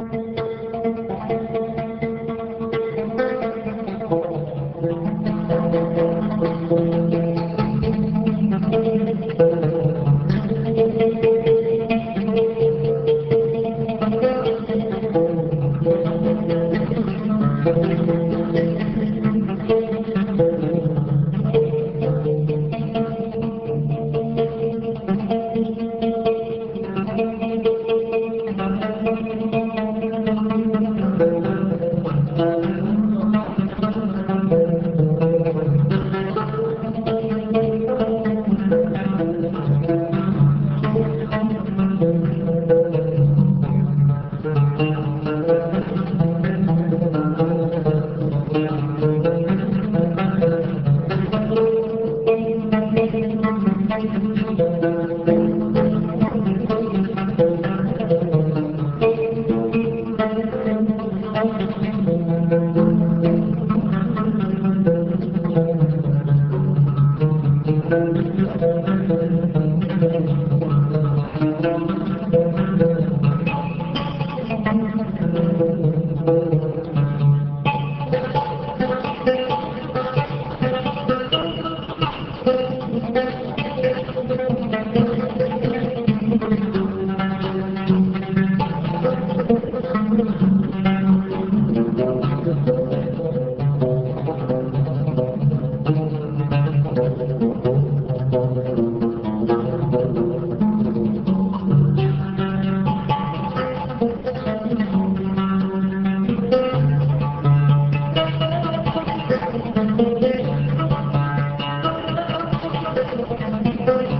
Thank you. Thank.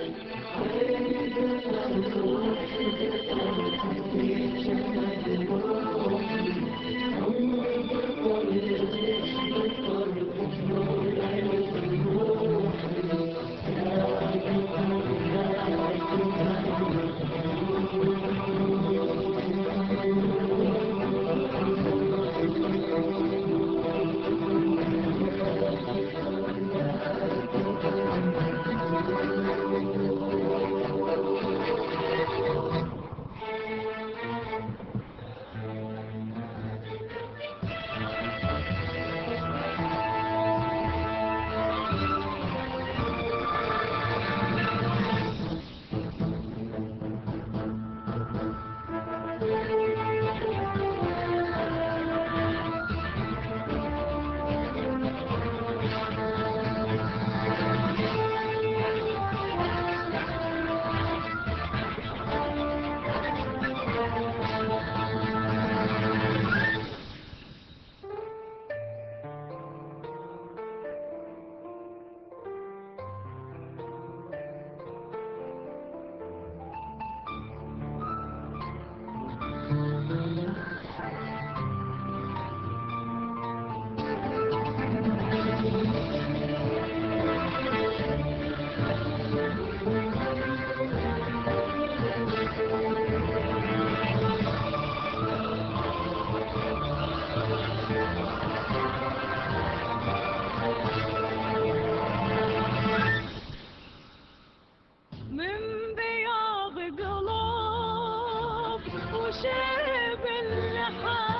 شيء وشاب اللحى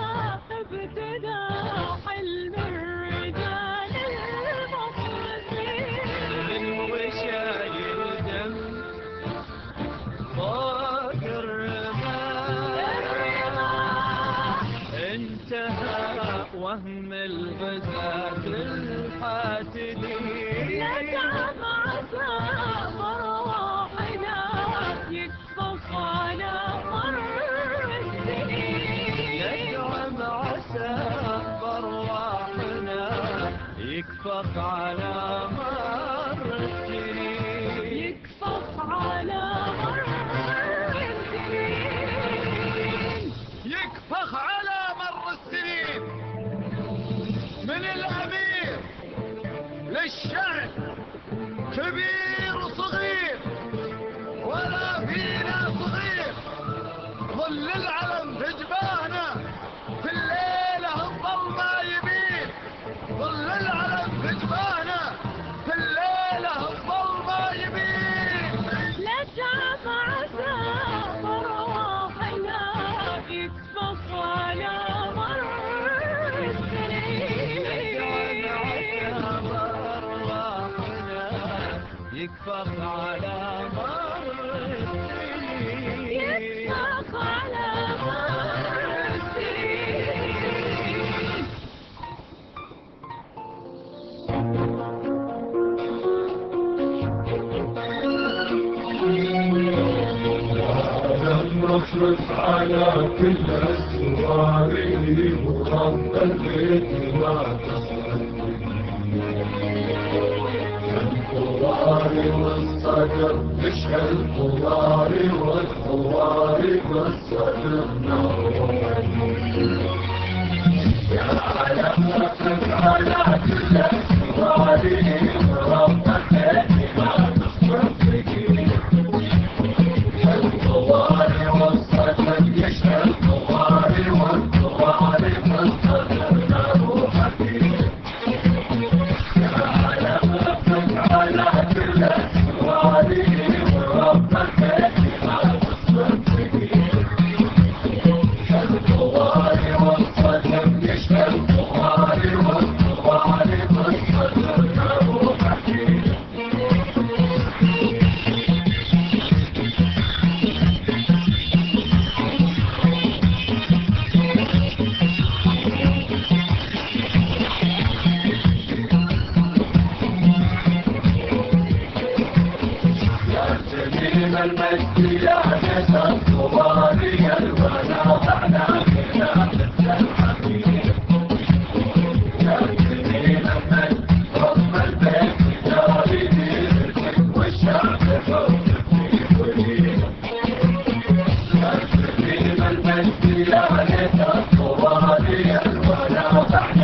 يكفق على مر السنين. يكفف على مر السنين يكفخ على مر السنين. من الأمير للشعب كبير وصغير ولا فينا صغير. ظل يكفق على مر السنين يكفف على مر السنين نصرف على كل أسوار ورب البيت ما القرار والصدر مش القرار والقرار والصدر نور يا على على كل أسوار جميل المجد يا نسى الطوالي الولا معنا يا الحبيب يا جميل المجد رب البيت يا ريدي والشعب وليد يا جميل المجد يا نسى الطوالي الولا معنا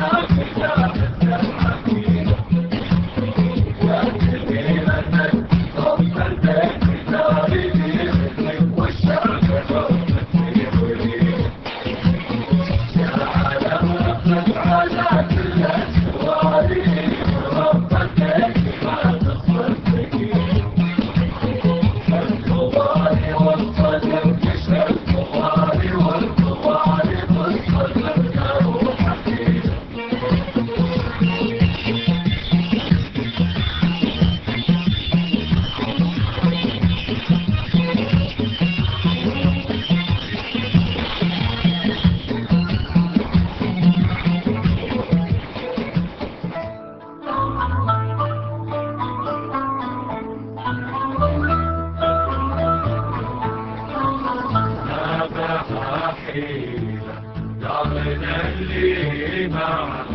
ما حيلة ضامن اللي معك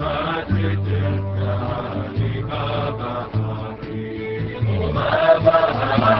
ما تتركني ما بقى حيلة ما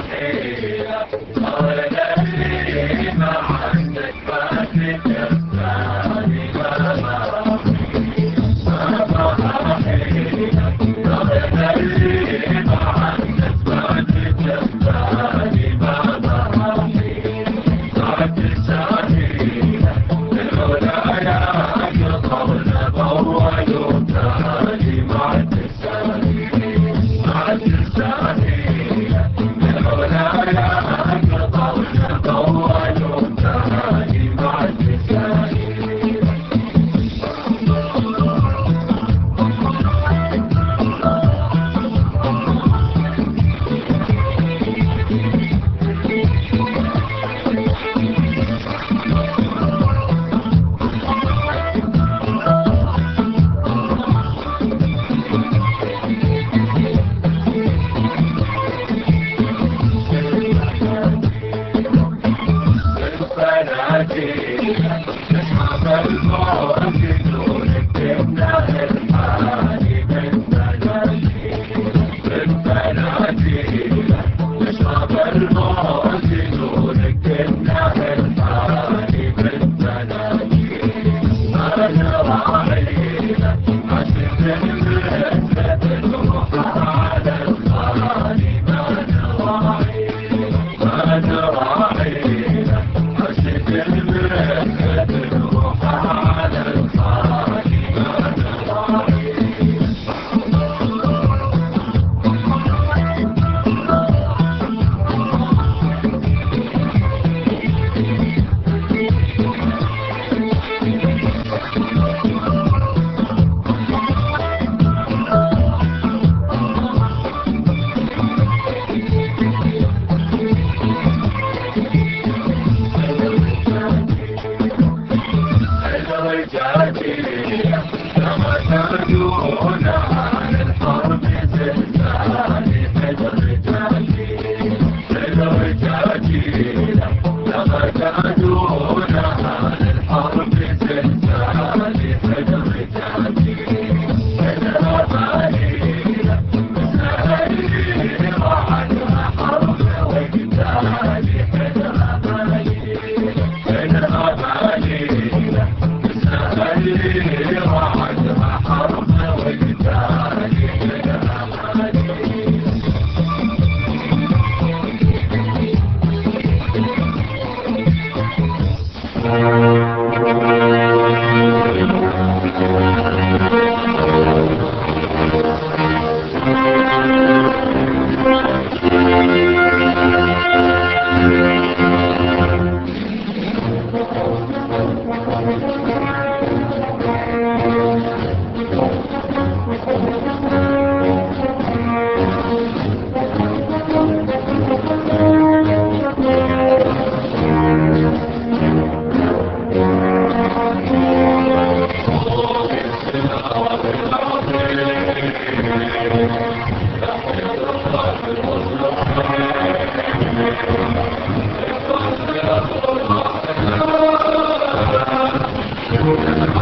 Thank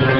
you.